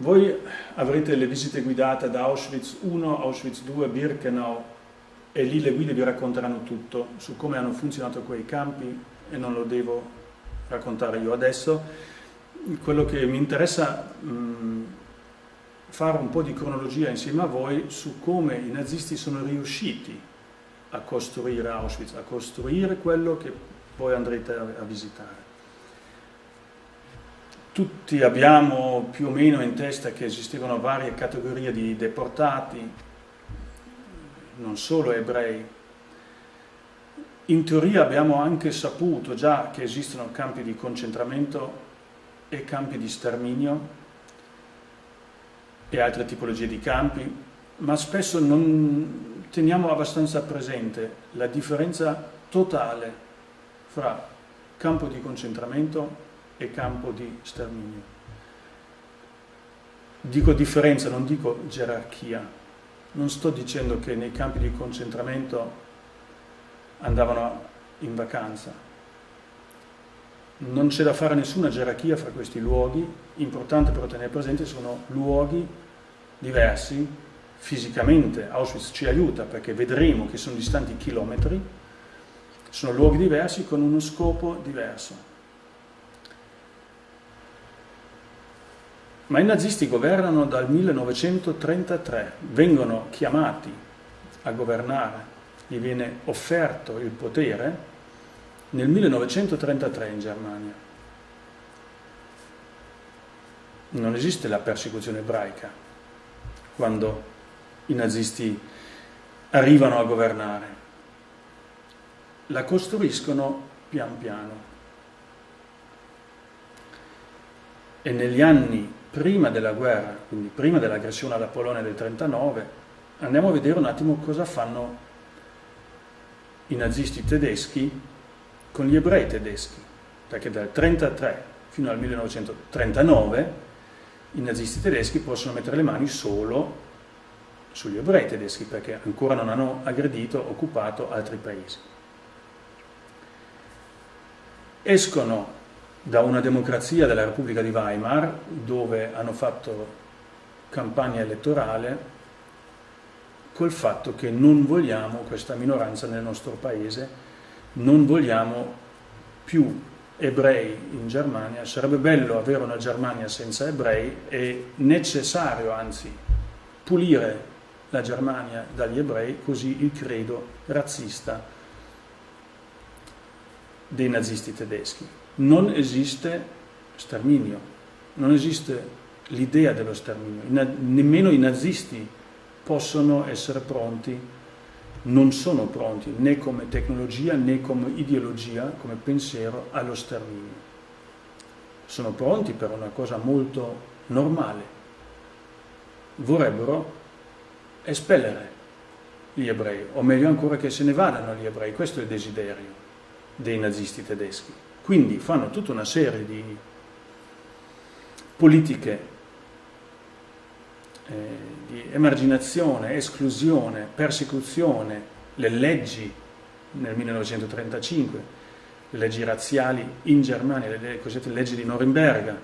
Voi avrete le visite guidate da Auschwitz 1, Auschwitz 2, Birkenau e lì le guide vi racconteranno tutto su come hanno funzionato quei campi e non lo devo raccontare io adesso. Quello che mi interessa mh, fare un po' di cronologia insieme a voi su come i nazisti sono riusciti a costruire Auschwitz, a costruire quello che poi andrete a visitare. Tutti abbiamo più o meno in testa che esistevano varie categorie di deportati, non solo ebrei. In teoria abbiamo anche saputo già che esistono campi di concentramento e campi di sterminio e altre tipologie di campi, ma spesso non teniamo abbastanza presente la differenza totale fra campo di concentramento e campo di sterminio. Dico differenza, non dico gerarchia. Non sto dicendo che nei campi di concentramento andavano in vacanza. Non c'è da fare nessuna gerarchia fra questi luoghi, importante però tenere presente sono luoghi diversi fisicamente. Auschwitz ci aiuta perché vedremo che sono distanti chilometri, sono luoghi diversi con uno scopo diverso. Ma i nazisti governano dal 1933, vengono chiamati a governare, gli viene offerto il potere nel 1933 in Germania. Non esiste la persecuzione ebraica quando i nazisti arrivano a governare. La costruiscono pian piano. E negli anni prima della guerra, quindi prima dell'aggressione alla Polonia del 39, andiamo a vedere un attimo cosa fanno i nazisti tedeschi con gli ebrei tedeschi, perché dal 1933 fino al 1939 i nazisti tedeschi possono mettere le mani solo sugli ebrei tedeschi, perché ancora non hanno aggredito, occupato altri paesi. Escono da una democrazia della Repubblica di Weimar dove hanno fatto campagna elettorale col fatto che non vogliamo questa minoranza nel nostro paese, non vogliamo più ebrei in Germania, sarebbe bello avere una Germania senza ebrei, è necessario anzi pulire la Germania dagli ebrei, così il credo razzista dei nazisti tedeschi non esiste sterminio, non esiste l'idea dello sterminio, nemmeno i nazisti possono essere pronti, non sono pronti né come tecnologia né come ideologia, come pensiero allo sterminio. Sono pronti per una cosa molto normale. Vorrebbero espellere gli ebrei, o meglio ancora che se ne vadano gli ebrei, questo è il desiderio dei nazisti tedeschi. Quindi fanno tutta una serie di politiche eh, di emarginazione, esclusione, persecuzione, le leggi nel 1935, le leggi razziali in Germania, le cosiddette leggi di Norimberga.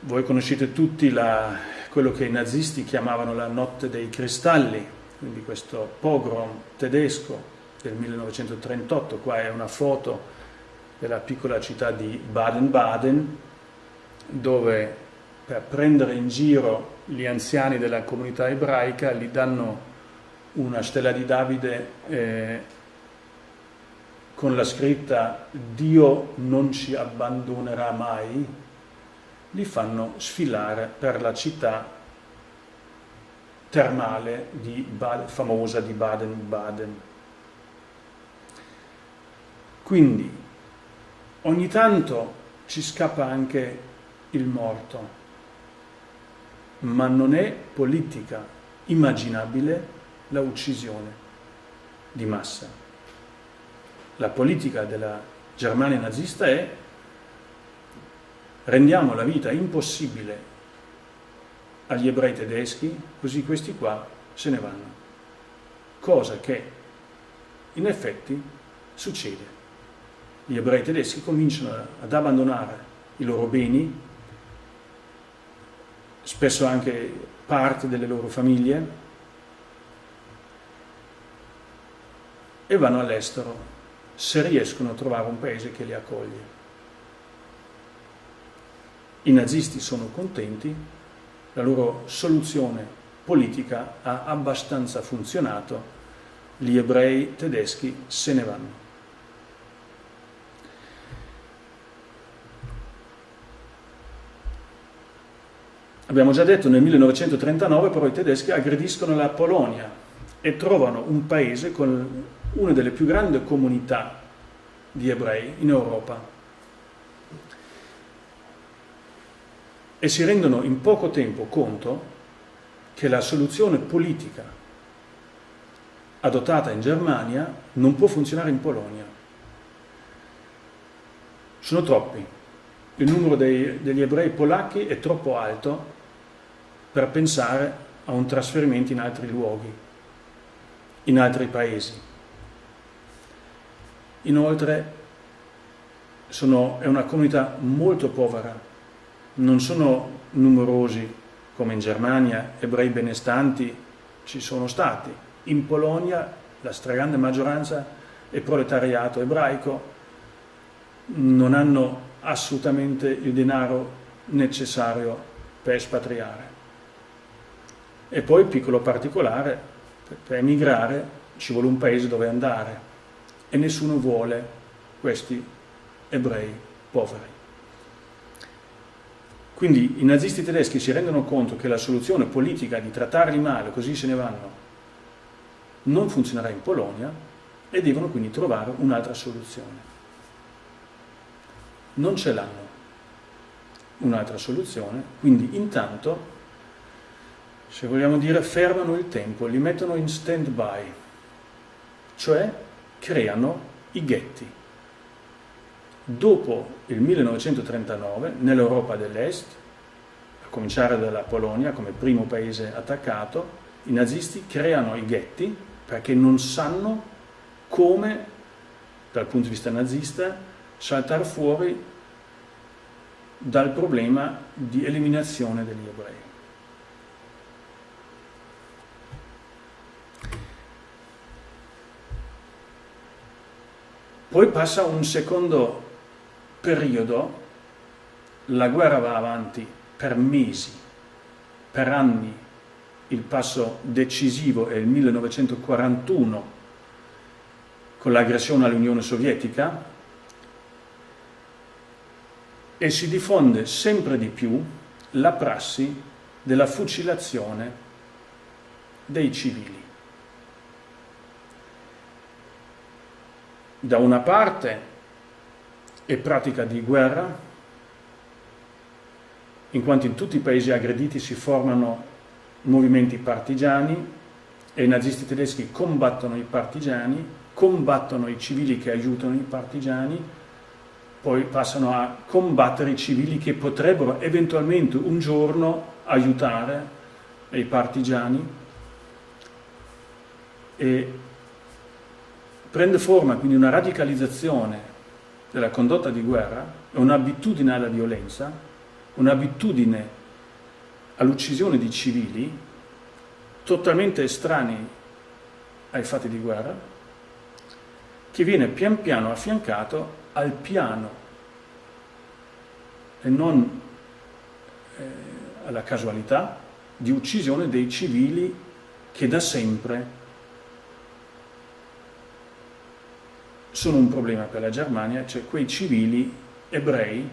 Voi conoscete tutti la, quello che i nazisti chiamavano la notte dei cristalli, quindi questo pogrom tedesco del 1938, qua è una foto della piccola città di Baden-Baden, dove per prendere in giro gli anziani della comunità ebraica gli danno una stella di Davide eh, con la scritta Dio non ci abbandonerà mai, li fanno sfilare per la città termale di famosa di Baden-Baden. Quindi Ogni tanto ci scappa anche il morto, ma non è politica immaginabile la uccisione di massa. La politica della Germania nazista è rendiamo la vita impossibile agli ebrei tedeschi, così questi qua se ne vanno. Cosa che in effetti succede gli ebrei tedeschi cominciano ad abbandonare i loro beni spesso anche parte delle loro famiglie, e vanno all'estero se riescono a trovare un paese che li accoglie. I nazisti sono contenti, la loro soluzione politica ha abbastanza funzionato, gli ebrei tedeschi se ne vanno. Abbiamo già detto nel 1939 però i tedeschi aggrediscono la Polonia e trovano un paese con una delle più grandi comunità di ebrei in Europa e si rendono in poco tempo conto che la soluzione politica adottata in Germania non può funzionare in Polonia. Sono troppi. Il numero dei, degli ebrei polacchi è troppo alto per pensare a un trasferimento in altri luoghi, in altri paesi. Inoltre sono, è una comunità molto povera, non sono numerosi come in Germania, ebrei benestanti ci sono stati. In Polonia la stragrande maggioranza è proletariato ebraico, non hanno assolutamente il denaro necessario per espatriare. E poi, piccolo particolare, per emigrare ci vuole un paese dove andare e nessuno vuole questi ebrei poveri. Quindi i nazisti tedeschi si rendono conto che la soluzione politica di trattarli male, così se ne vanno, non funzionerà in Polonia e devono quindi trovare un'altra soluzione. Non ce l'hanno un'altra soluzione, quindi intanto se vogliamo dire, fermano il tempo, li mettono in stand-by, cioè creano i ghetti. Dopo il 1939, nell'Europa dell'Est, a cominciare dalla Polonia come primo paese attaccato, i nazisti creano i ghetti perché non sanno come, dal punto di vista nazista, saltare fuori dal problema di eliminazione degli ebrei. Poi passa un secondo periodo, la guerra va avanti per mesi, per anni, il passo decisivo è il 1941 con l'aggressione all'Unione Sovietica e si diffonde sempre di più la prassi della fucilazione dei civili. Da una parte è pratica di guerra, in quanto in tutti i paesi aggrediti si formano movimenti partigiani e i nazisti tedeschi combattono i partigiani, combattono i civili che aiutano i partigiani, poi passano a combattere i civili che potrebbero eventualmente un giorno aiutare i partigiani. E prende forma quindi una radicalizzazione della condotta di guerra, un'abitudine alla violenza, un'abitudine all'uccisione di civili totalmente estranei ai fatti di guerra, che viene pian piano affiancato al piano e non eh, alla casualità di uccisione dei civili che da sempre sono un problema per la Germania, cioè quei civili ebrei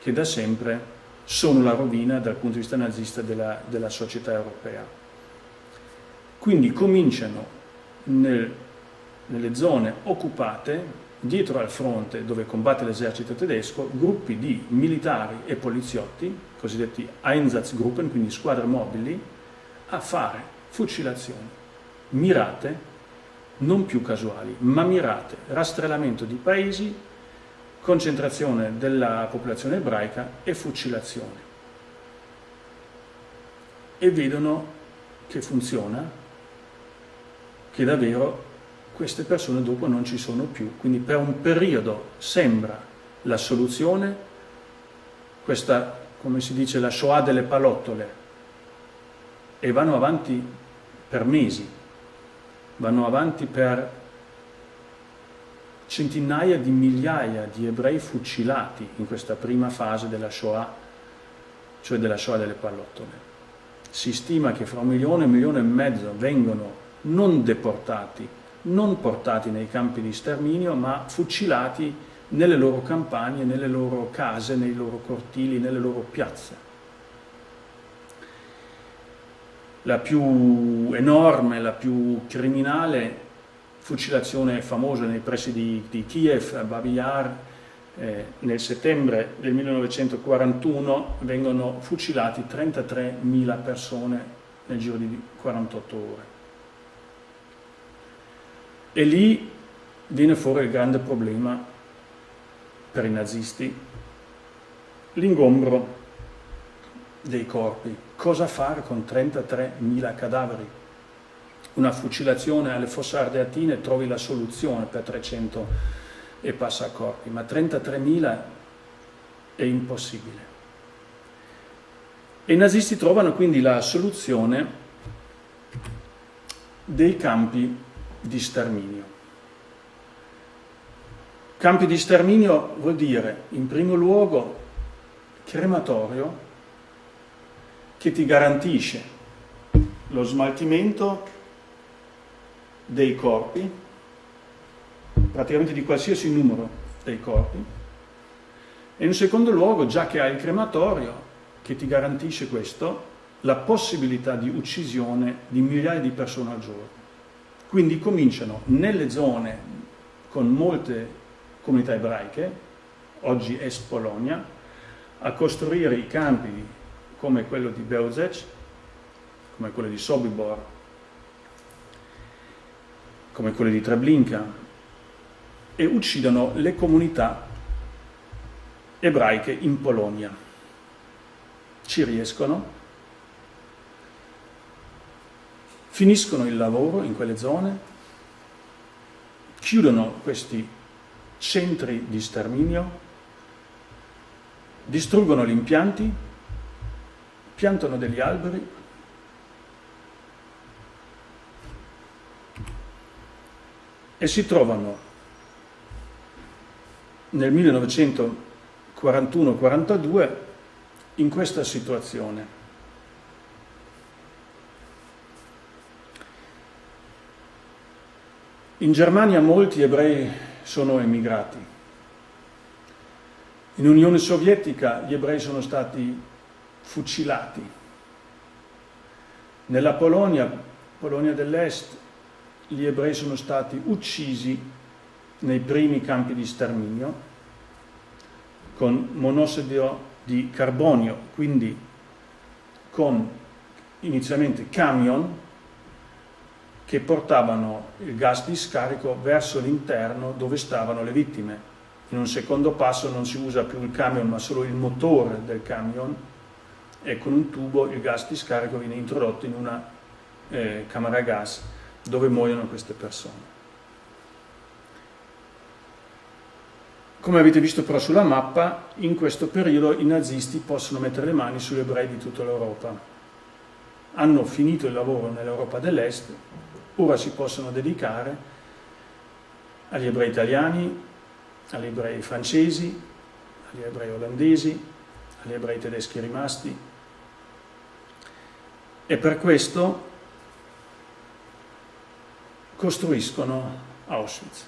che da sempre sono la rovina dal punto di vista nazista della, della società europea. Quindi cominciano nel, nelle zone occupate, dietro al fronte dove combatte l'esercito tedesco, gruppi di militari e poliziotti, cosiddetti Einsatzgruppen, quindi squadre mobili, a fare fucilazioni mirate non più casuali, ma mirate, rastrellamento di paesi, concentrazione della popolazione ebraica e fucilazione. E vedono che funziona, che davvero queste persone dopo non ci sono più. Quindi per un periodo sembra la soluzione questa come si dice, la Shoah delle palottole e vanno avanti per mesi, vanno avanti per centinaia di migliaia di ebrei fucilati in questa prima fase della Shoah, cioè della Shoah delle pallottole. Si stima che fra un milione e un milione e mezzo vengono non deportati, non portati nei campi di sterminio, ma fucilati nelle loro campagne, nelle loro case, nei loro cortili, nelle loro piazze. La più enorme, la più criminale fucilazione famosa nei pressi di, di Kiev, a Babi Yar, eh, nel settembre del 1941 vengono fucilati 33.000 persone nel giro di 48 ore. E lì viene fuori il grande problema per i nazisti, l'ingombro dei corpi. Cosa fare con 33.000 cadaveri? una fucilazione alle fosse ardeatine trovi la soluzione per 300 e passacorpi, ma 33.000 è impossibile. E i nazisti trovano quindi la soluzione dei campi di sterminio. Campi di sterminio vuol dire, in primo luogo, crematorio che ti garantisce lo smaltimento dei corpi, praticamente di qualsiasi numero dei corpi, e in secondo luogo, già che hai il crematorio che ti garantisce questo, la possibilità di uccisione di migliaia di persone al giorno. Quindi cominciano nelle zone con molte comunità ebraiche, oggi est Polonia, a costruire i campi come quello di Bełżec, come quello di Sobibor come quelle di Treblinka, e uccidono le comunità ebraiche in Polonia. Ci riescono, finiscono il lavoro in quelle zone, chiudono questi centri di sterminio, distruggono gli impianti, piantano degli alberi e si trovano nel 1941-42 in questa situazione. In Germania molti ebrei sono emigrati. In Unione Sovietica gli ebrei sono stati fucilati. Nella Polonia, Polonia dell'Est, gli ebrei sono stati uccisi nei primi campi di sterminio con monossido di carbonio, quindi con inizialmente camion che portavano il gas di scarico verso l'interno dove stavano le vittime. In un secondo passo non si usa più il camion ma solo il motore del camion e con un tubo il gas di scarico viene introdotto in una eh, camera gas dove muoiono queste persone. Come avete visto però sulla mappa, in questo periodo i nazisti possono mettere le mani sugli ebrei di tutta l'Europa. Hanno finito il lavoro nell'Europa dell'Est, ora si possono dedicare agli ebrei italiani, agli ebrei francesi, agli ebrei olandesi, agli ebrei tedeschi rimasti. E per questo costruiscono Auschwitz.